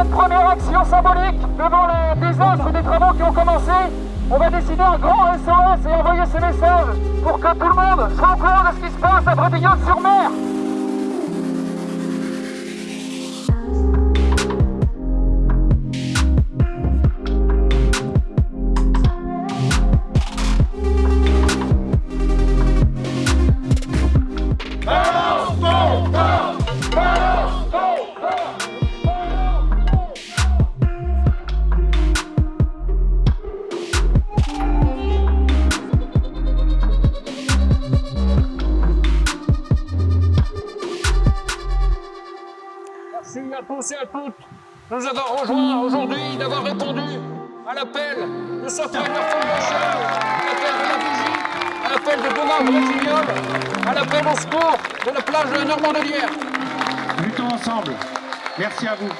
Cette première action symbolique devant le désastre des travaux qui ont commencé. On va décider un grand SOS et envoyer ce message pour que tout le monde soit au de ce qui se passe à Brétignan-sur-Mer. Merci à tous et à toutes de nous avoir rejoints aujourd'hui, d'avoir répondu à l'appel de Sofia Foundation, à l'appel de la vigie, à l'appel de Thomas Brasignol, à l'appel au secours de la plage de Normandie. Luttons ensemble. Merci à vous.